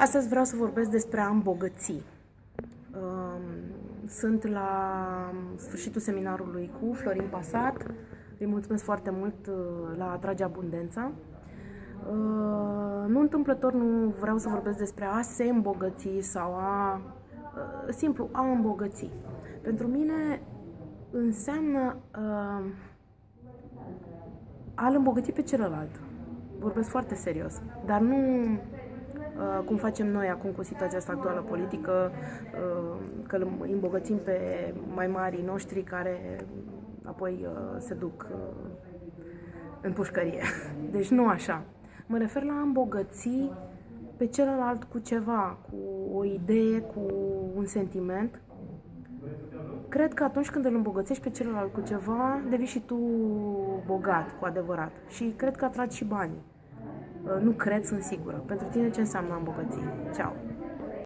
Astăzi vreau să vorbesc despre a îmbogăți. Um, sunt la sfârșitul seminarului cu Florin Pasat. Îi mulțumesc foarte mult uh, la Atrage Abundența. Uh, nu întâmplător nu vreau să vorbesc despre a se îmbogăți sau a uh, simplu a îmbogăți. Pentru mine înseamnă a-l îmbogăți pe celălalt. Vorbesc foarte serios, dar nu Uh, cum facem noi acum cu situația asta actuală politică, uh, că îi îmbogățim pe mai marii noștri care apoi uh, se duc în pușcărie. Deci nu așa. Mă refer la a îmbogăți pe celălalt cu ceva, cu o idee, cu un sentiment. Cred că atunci când îl îmbogățești pe celălalt cu ceva, devii și tu bogat, cu adevărat. Și cred că atragi și banii. Uh, nu cred, sunt sigură. Pentru tine ce înseamnă îmbogății? Ceau!